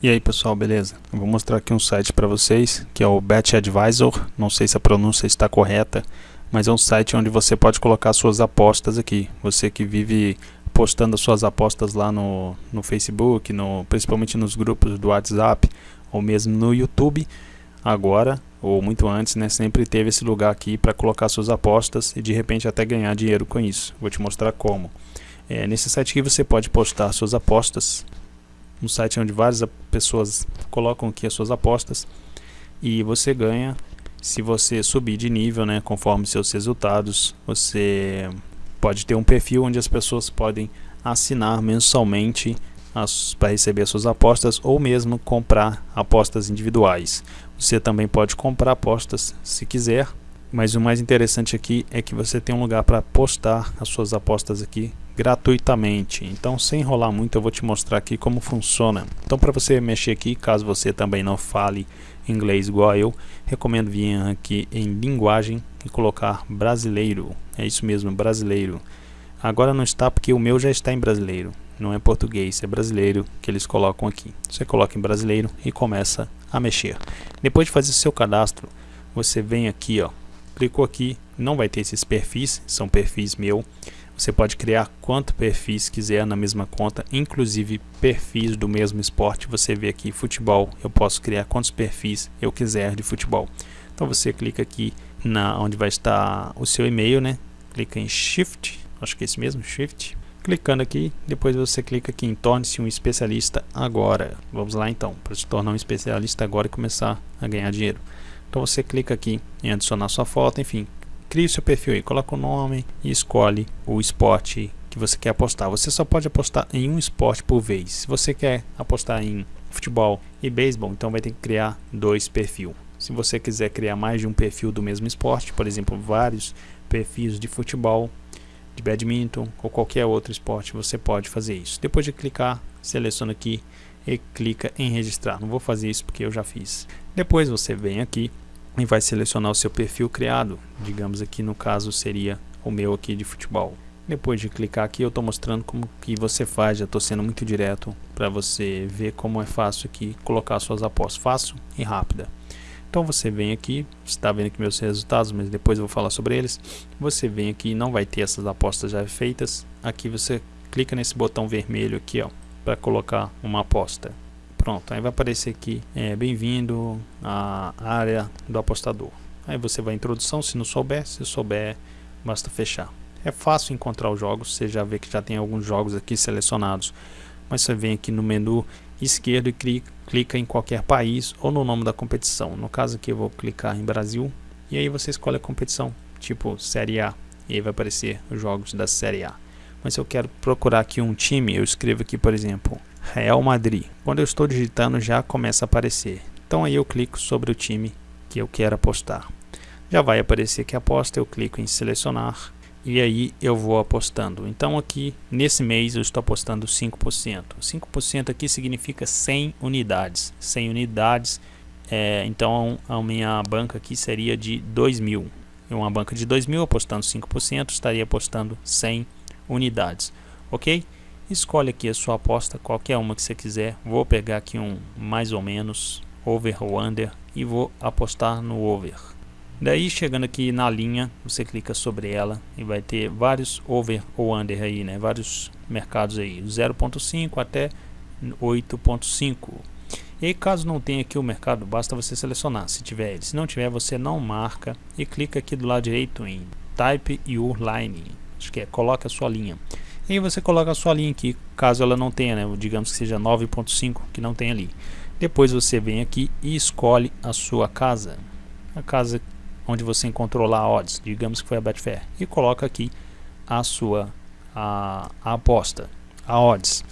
E aí pessoal, beleza? Eu vou mostrar aqui um site para vocês que é o Bet Advisor. Não sei se a pronúncia está correta, mas é um site onde você pode colocar suas apostas aqui. Você que vive postando as suas apostas lá no, no Facebook, no, principalmente nos grupos do WhatsApp ou mesmo no YouTube, agora ou muito antes, né, sempre teve esse lugar aqui para colocar suas apostas e de repente até ganhar dinheiro com isso. Vou te mostrar como. É, nesse site aqui você pode postar suas apostas um site onde várias pessoas colocam aqui as suas apostas e você ganha se você subir de nível, né, conforme seus resultados. Você pode ter um perfil onde as pessoas podem assinar mensalmente para receber as suas apostas ou mesmo comprar apostas individuais. Você também pode comprar apostas se quiser, mas o mais interessante aqui é que você tem um lugar para postar as suas apostas aqui gratuitamente. Então, sem enrolar muito, eu vou te mostrar aqui como funciona. Então, para você mexer aqui, caso você também não fale inglês igual eu, recomendo vir aqui em linguagem e colocar brasileiro. É isso mesmo, brasileiro. Agora não está porque o meu já está em brasileiro. Não é português, é brasileiro que eles colocam aqui. Você coloca em brasileiro e começa a mexer. Depois de fazer seu cadastro, você vem aqui, ó, clicou aqui, não vai ter esses perfis, são perfis meu. Você pode criar quanto perfis quiser na mesma conta, inclusive perfis do mesmo esporte. Você vê aqui futebol, eu posso criar quantos perfis eu quiser de futebol. Então você clica aqui na onde vai estar o seu e-mail, né? Clica em Shift, acho que é esse mesmo, Shift. Clicando aqui, depois você clica aqui em torne-se um especialista agora. Vamos lá então, para se tornar um especialista agora e começar a ganhar dinheiro. Então você clica aqui em adicionar sua foto, enfim, crie seu perfil aí, coloca o nome e escolhe o esporte que você quer apostar. Você só pode apostar em um esporte por vez. Se você quer apostar em futebol e beisebol, então vai ter que criar dois perfis. Se você quiser criar mais de um perfil do mesmo esporte, por exemplo, vários perfis de futebol, de badminton ou qualquer outro esporte, você pode fazer isso. Depois de clicar, seleciona aqui e clica em registrar. Não vou fazer isso porque eu já fiz. Depois você vem aqui e vai selecionar o seu perfil criado. Digamos aqui no caso seria o meu aqui de futebol. Depois de clicar aqui eu estou mostrando como que você faz, já estou sendo muito direto para você ver como é fácil aqui colocar suas apostas, fácil e rápida. Então você vem aqui, está vendo aqui meus resultados, mas depois eu vou falar sobre eles. Você vem aqui, não vai ter essas apostas já feitas. Aqui você clica nesse botão vermelho aqui, ó, para colocar uma aposta. Pronto, aí vai aparecer aqui, é, bem-vindo à área do apostador. Aí você vai em introdução, se não souber, se souber, basta fechar. É fácil encontrar os jogos, você já vê que já tem alguns jogos aqui selecionados. Mas você vem aqui no menu esquerdo e clica, clica em qualquer país ou no nome da competição. No caso aqui eu vou clicar em Brasil e aí você escolhe a competição, tipo Série A. E aí vai aparecer os jogos da Série A. Mas eu quero procurar aqui um time, eu escrevo aqui, por exemplo, Real Madrid. Quando eu estou digitando já começa a aparecer. Então aí eu clico sobre o time que eu quero apostar. Já vai aparecer que aposta, eu clico em selecionar e aí eu vou apostando. Então aqui nesse mês eu estou apostando 5%. 5% aqui significa 100 unidades. 100 unidades, é, então a minha banca aqui seria de 2 mil. Uma banca de 2 mil apostando 5% estaria apostando 100 unidades. Ok? Escolhe aqui a sua aposta, qualquer uma que você quiser. Vou pegar aqui um mais ou menos, over ou under, e vou apostar no over. Daí chegando aqui na linha, você clica sobre ela e vai ter vários over ou under aí, né? Vários mercados aí, 0.5 até 8.5. E caso não tenha aqui o mercado, basta você selecionar, se tiver ele. Se não tiver, você não marca e clica aqui do lado direito em Type Your Line. Acho que é, coloca a sua linha. E aí você coloca a sua linha aqui, caso ela não tenha, né? digamos que seja 9.5, que não tem ali. Depois você vem aqui e escolhe a sua casa. A casa onde você encontrou lá a odds, digamos que foi a Betfair. E coloca aqui a sua a, a aposta, a odds.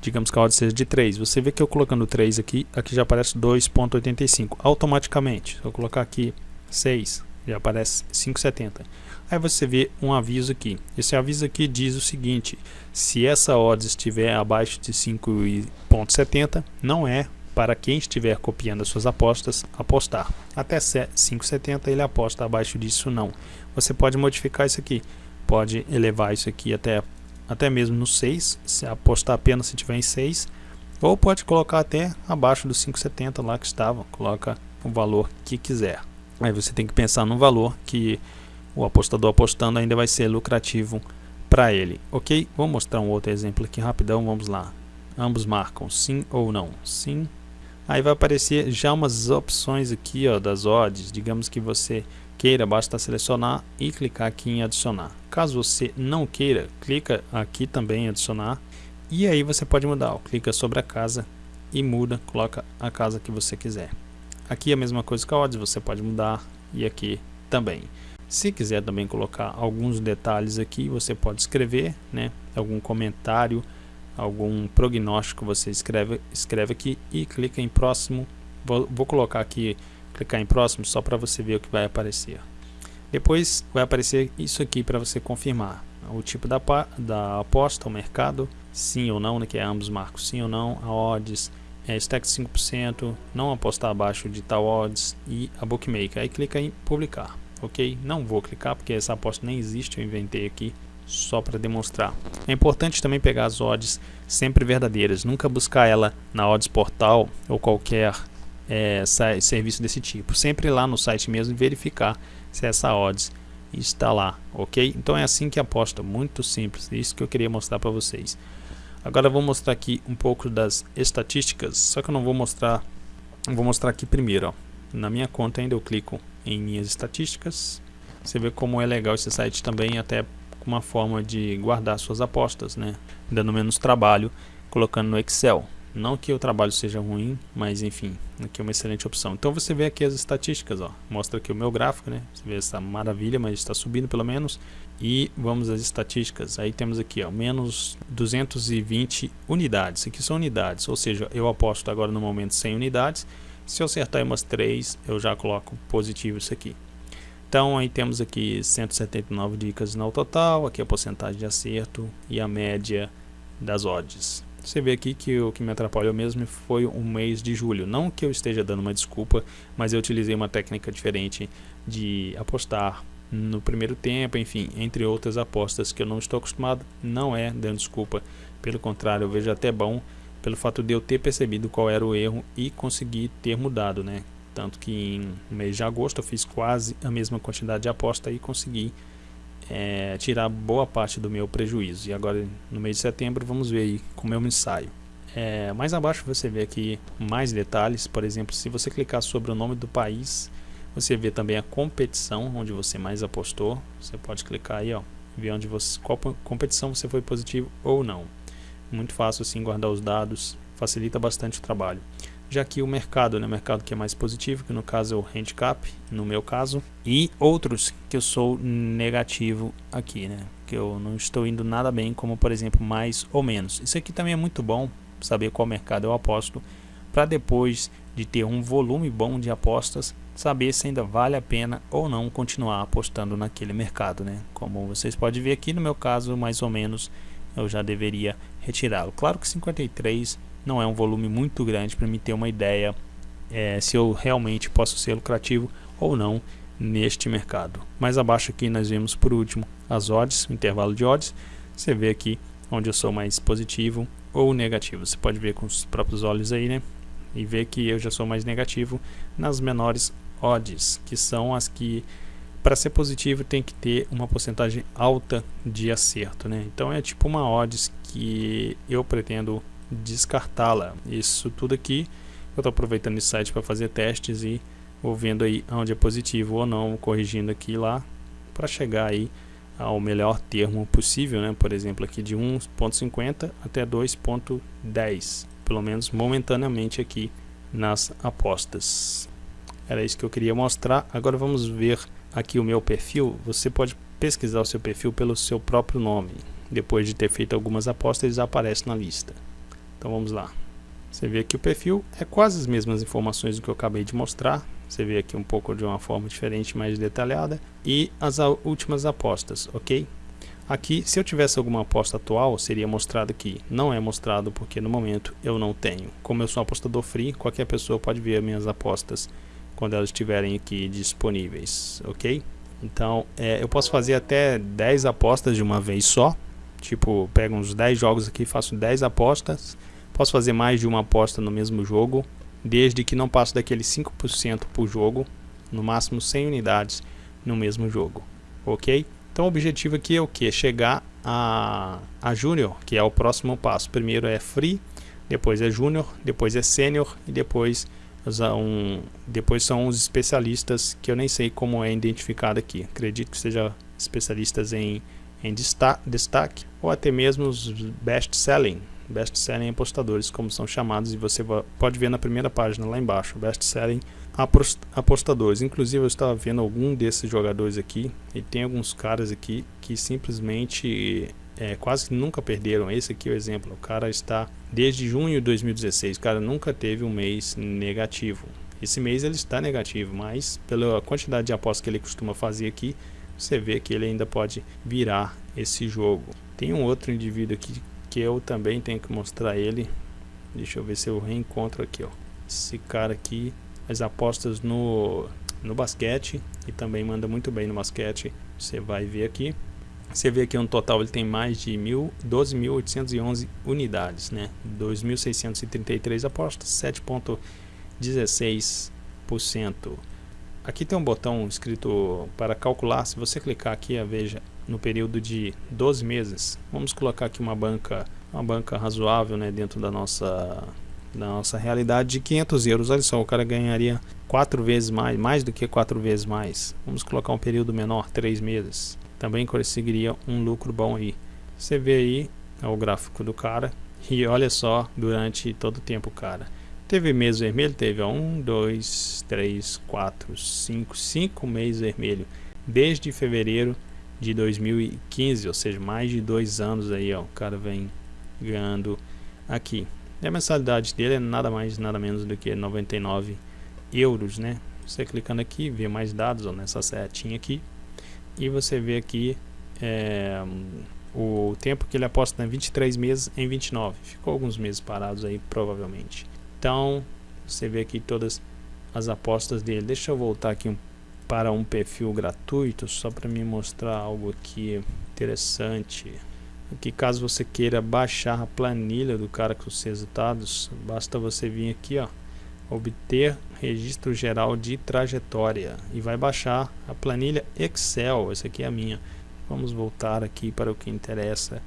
Digamos que a odds seja de 3. Você vê que eu colocando 3 aqui, aqui já aparece 2.85 automaticamente. Se eu colocar aqui 6, já aparece 5,70. Aí você vê um aviso aqui. Esse aviso aqui diz o seguinte: se essa odds estiver abaixo de 5,70, não é para quem estiver copiando as suas apostas apostar. Até 5,70 ele aposta, abaixo disso não. Você pode modificar isso aqui. Pode elevar isso aqui até, até mesmo no 6, se apostar apenas se tiver em 6, Ou pode colocar até abaixo dos 5,70 lá que estava, coloca o valor que quiser. Aí você tem que pensar no valor que o apostador apostando ainda vai ser lucrativo para ele, ok? Vou mostrar um outro exemplo aqui rapidão, vamos lá. Ambos marcam sim ou não, sim. Aí vai aparecer já umas opções aqui ó, das odds, digamos que você queira, basta selecionar e clicar aqui em adicionar. Caso você não queira, clica aqui também em adicionar e aí você pode mudar, ó, clica sobre a casa e muda, coloca a casa que você quiser. Aqui é a mesma coisa que a odds, você pode mudar e aqui também. Se quiser também colocar alguns detalhes aqui, você pode escrever, né, algum comentário, algum prognóstico, você escreve, escreve aqui e clica em próximo. Vou, vou colocar aqui, clicar em próximo só para você ver o que vai aparecer. Depois vai aparecer isso aqui para você confirmar o tipo da, da aposta, o mercado, sim ou não, né, que é ambos marcos sim ou não, a odds, é, stack 5%, não apostar abaixo de tal odds e a bookmaker. Aí clica em publicar, ok? Não vou clicar porque essa aposta nem existe, eu inventei aqui só para demonstrar. É importante também pegar as odds sempre verdadeiras, nunca buscar ela na odds portal ou qualquer é, serviço desse tipo. Sempre lá no site mesmo verificar se essa odds está lá, ok? Então é assim que aposta, muito simples, isso que eu queria mostrar para vocês. Agora vou mostrar aqui um pouco das estatísticas, só que eu não vou mostrar, vou mostrar aqui primeiro, ó. na minha conta ainda eu clico em minhas estatísticas, você vê como é legal esse site também, até uma forma de guardar suas apostas, né? dando menos trabalho, colocando no Excel. Não que o trabalho seja ruim, mas enfim, aqui é uma excelente opção. Então você vê aqui as estatísticas, ó. mostra aqui o meu gráfico, né? Você vê essa maravilha, mas está subindo pelo menos. E vamos às estatísticas. Aí temos aqui, ó, menos 220 unidades. Aqui são unidades, ou seja, eu aposto agora no momento 100 unidades. Se eu acertar umas 3, eu já coloco positivo isso aqui. Então aí temos aqui 179 dicas no total, aqui a porcentagem de acerto e a média das odds. Você vê aqui que o que me atrapalhou mesmo foi um mês de julho. Não que eu esteja dando uma desculpa, mas eu utilizei uma técnica diferente de apostar no primeiro tempo, enfim, entre outras apostas que eu não estou acostumado, não é dando desculpa. Pelo contrário, eu vejo até bom pelo fato de eu ter percebido qual era o erro e conseguir ter mudado, né? Tanto que em mês de agosto eu fiz quase a mesma quantidade de aposta e consegui é, tirar boa parte do meu prejuízo. E agora no mês de setembro vamos ver aí como eu me saio. É, mais abaixo você vê aqui mais detalhes, por exemplo, se você clicar sobre o nome do país, você vê também a competição onde você mais apostou. Você pode clicar aí, ó, ver onde você, qual competição você foi positivo ou não. Muito fácil assim guardar os dados, facilita bastante o trabalho já aqui o mercado, né, mercado que é mais positivo, que no caso é o handicap, no meu caso, e outros que eu sou negativo aqui, né, que eu não estou indo nada bem, como por exemplo mais ou menos. Isso aqui também é muito bom, saber qual mercado eu aposto, para depois de ter um volume bom de apostas, saber se ainda vale a pena ou não continuar apostando naquele mercado, né. Como vocês podem ver aqui no meu caso, mais ou menos, eu já deveria retirá-lo. Claro que 53 não é um volume muito grande para me ter uma ideia é, se eu realmente posso ser lucrativo ou não neste mercado. Mais abaixo aqui nós vemos por último as odds, o intervalo de odds. Você vê aqui onde eu sou mais positivo ou negativo. Você pode ver com os próprios olhos aí, né? E ver que eu já sou mais negativo nas menores odds, que são as que para ser positivo tem que ter uma porcentagem alta de acerto, né? Então é tipo uma odds que eu pretendo descartá-la. Isso tudo aqui eu estou aproveitando esse site para fazer testes e vou vendo aí onde é positivo ou não, corrigindo aqui lá para chegar aí ao melhor termo possível, né? Por exemplo, aqui de 1.50 até 2.10, pelo menos momentaneamente aqui nas apostas. Era isso que eu queria mostrar. Agora vamos ver aqui o meu perfil. Você pode pesquisar o seu perfil pelo seu próprio nome. Depois de ter feito algumas apostas, eles aparecem na lista. Então vamos lá. Você vê aqui o perfil, é quase as mesmas informações do que eu acabei de mostrar. Você vê aqui um pouco de uma forma diferente, mais detalhada. E as últimas apostas, ok? Aqui, se eu tivesse alguma aposta atual, seria mostrado aqui. Não é mostrado porque no momento eu não tenho. Como eu sou um apostador free, qualquer pessoa pode ver minhas apostas quando elas estiverem aqui disponíveis, ok? Então, é, eu posso fazer até 10 apostas de uma vez só. Tipo, pego uns 10 jogos aqui, faço 10 apostas Posso fazer mais de uma aposta no mesmo jogo, desde que não passe daqueles 5% por jogo, no máximo 100 unidades no mesmo jogo, ok? Então o objetivo aqui é o que? Chegar a, a Júnior, que é o próximo passo. Primeiro é Free, depois é Júnior, depois é Sênior e depois, um, depois são os especialistas que eu nem sei como é identificado aqui. Acredito que seja especialistas em, em destaque ou até mesmo os best selling, best selling apostadores como são chamados e você pode ver na primeira página lá embaixo, best selling apostadores. Inclusive eu estava vendo algum desses jogadores aqui e tem alguns caras aqui que simplesmente é, quase que nunca perderam. Esse aqui é o exemplo. O cara está desde junho de 2016. O cara nunca teve um mês negativo. Esse mês ele está negativo, mas pela quantidade de apostas que ele costuma fazer aqui, você vê que ele ainda pode virar esse jogo. Tem um outro indivíduo aqui que eu também tenho que mostrar ele. Deixa eu ver se eu reencontro aqui, ó. Esse cara aqui as apostas no, no basquete e também manda muito bem no basquete. Você vai ver aqui. Você vê que no total ele tem mais de 12.811 unidades, né? 2.633 apostas, 7.16%. Aqui tem um botão escrito para calcular. Se você clicar aqui, veja no período de 12 meses. Vamos colocar aqui uma banca, uma banca razoável, né, dentro da nossa na nossa realidade de 500 euros. Olha só, o cara ganharia quatro vezes mais, mais do que quatro vezes mais. Vamos colocar um período menor, três meses. Também conseguiria um lucro bom aí. Você vê aí é o gráfico do cara e olha só durante todo o tempo, cara. Teve mês vermelho, teve um, dois, três, quatro, cinco, cinco meses vermelho desde fevereiro de 2015, ou seja, mais de dois anos aí, ó, o cara vem ganhando aqui. E a mensalidade dele é nada mais nada menos do que 99 euros, né? Você clicando aqui, vê mais dados ó, nessa setinha aqui e você vê aqui é, o tempo que ele aposta em 23 meses em 29. Ficou alguns meses parados aí, provavelmente. Então, você vê aqui todas as apostas dele. Deixa eu voltar aqui um, para um perfil gratuito, só para me mostrar algo aqui interessante que caso você queira baixar a planilha do cara com os resultados, basta você vir aqui, ó, obter registro geral de trajetória e vai baixar a planilha Excel, essa aqui é a minha. Vamos voltar aqui para o que interessa,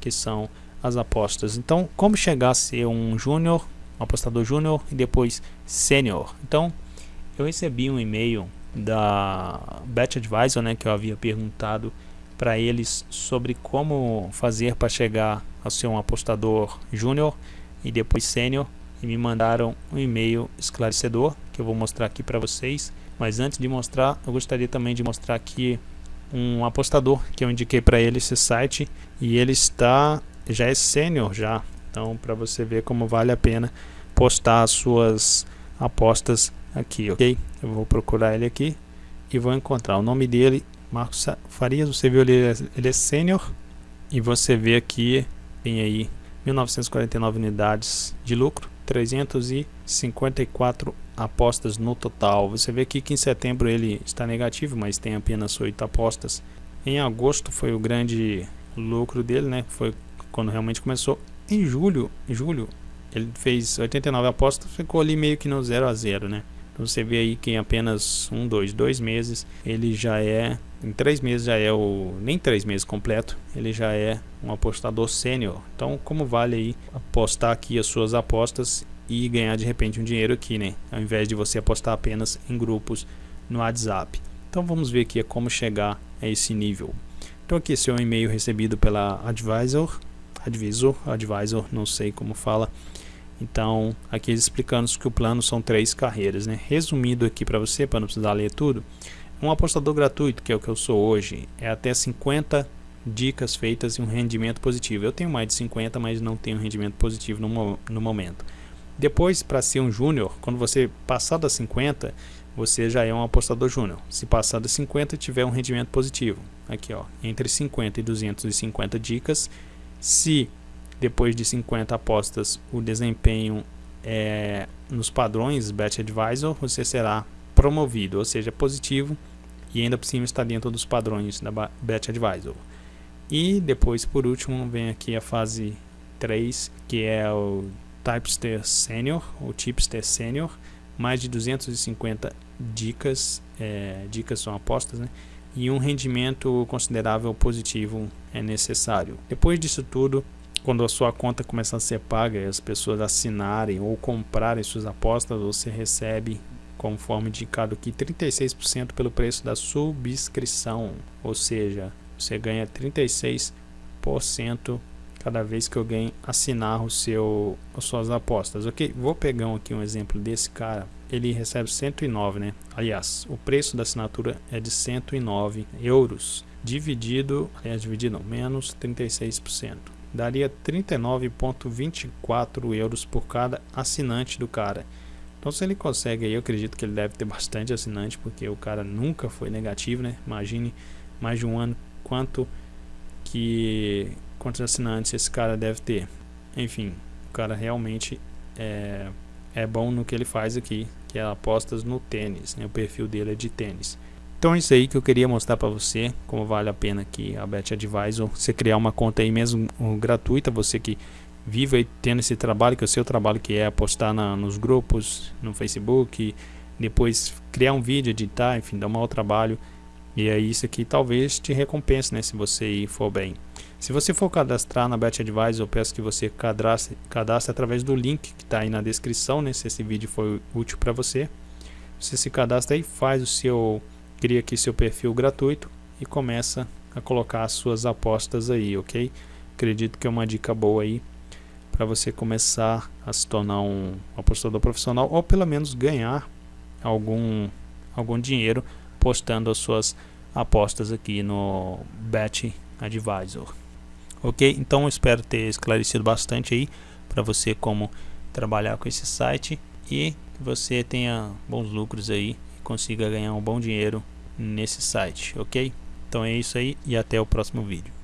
que são as apostas. Então, como chegar a ser um júnior, um apostador júnior e depois sênior? Então, eu recebi um e-mail da Bet Advisor, né, que eu havia perguntado para eles sobre como fazer para chegar a ser um apostador júnior e depois sênior e me mandaram um e-mail esclarecedor que eu vou mostrar aqui para vocês. Mas antes de mostrar, eu gostaria também de mostrar aqui um apostador que eu indiquei para ele esse site e ele está já é sênior já. Então, para você ver como vale a pena postar as suas apostas aqui, ok? Eu vou procurar ele aqui e vou encontrar o nome dele Marcos Farias, você viu ele, ele é sênior e você vê aqui tem aí 1949 unidades de lucro, 354 apostas no total. Você vê aqui que em setembro ele está negativo, mas tem apenas 8 apostas. Em agosto foi o grande lucro dele, né? Foi quando realmente começou. Em julho, em julho ele fez 89 apostas, ficou ali meio que no 0 a 0, né? Então você vê aí que em apenas um, dois, dois meses ele já é em três meses já é o nem três meses completo ele já é um apostador sênior. Então como vale aí apostar aqui as suas apostas e ganhar de repente um dinheiro aqui né? Ao invés de você apostar apenas em grupos no WhatsApp. Então vamos ver aqui como chegar a esse nível. Então aqui esse é um e-mail recebido pela Advisor Advisor Advisor não sei como fala. Então aqui explicando que o plano são três carreiras né? Resumindo aqui para você para não precisar ler tudo um apostador gratuito, que é o que eu sou hoje, é até 50 dicas feitas e um rendimento positivo. Eu tenho mais de 50, mas não tenho rendimento positivo no, no momento. Depois, para ser um júnior, quando você passar das 50, você já é um apostador júnior. Se passar das 50 tiver um rendimento positivo, aqui ó, entre 50 e 250 dicas. Se depois de 50 apostas o desempenho é nos padrões Bet Advisor, você será promovido, ou seja, positivo e ainda por cima está dentro dos padrões da Bet Advisor. E depois, por último, vem aqui a fase 3, que é o Typester Senior, o Tipster Senior, mais de 250 dicas, é, dicas são apostas, né? E um rendimento considerável positivo é necessário. Depois disso tudo, quando a sua conta começar a ser paga e as pessoas assinarem ou comprarem suas apostas, você recebe, conforme indicado aqui, 36% pelo preço da subscrição, ou seja, você ganha 36% cada vez que alguém assinar o seu, as suas apostas. Ok, vou pegar aqui um exemplo desse cara. Ele recebe 109, né? Aliás, o preço da assinatura é de 109 euros, dividido, aliás, dividido não, menos 36%. Daria 39,24 euros por cada assinante do cara. Então se ele consegue aí, eu acredito que ele deve ter bastante assinante, porque o cara nunca foi negativo, né? Imagine mais de um ano quanto que quantos assinantes esse cara deve ter. Enfim, o cara realmente é, é bom no que ele faz aqui, que é apostas no tênis, né? o perfil dele é de tênis. Então é isso aí que eu queria mostrar para você, como vale a pena aqui a Bet Advisor, você criar uma conta aí mesmo gratuita, você que vive aí tendo esse trabalho, que é o seu trabalho que é apostar na, nos grupos, no Facebook, depois criar um vídeo, editar, enfim, dar um mau trabalho, e aí isso aqui talvez te recompense, né, se você for bem. Se você for cadastrar na Bet Advisor, eu peço que você cadastre, cadastre através do link que está aí na descrição, né? Se esse vídeo foi útil para você. Você se cadastra aí, faz o seu, cria aqui seu perfil gratuito e começa a colocar as suas apostas aí, ok? Acredito que é uma dica boa aí para você começar a se tornar um apostador profissional ou pelo menos ganhar algum, algum dinheiro postando as suas apostas aqui no Bet Advisor. Ok? Então espero ter esclarecido bastante aí para você como trabalhar com esse site e que você tenha bons lucros aí e consiga ganhar um bom dinheiro nesse site, ok? Então é isso aí e até o próximo vídeo.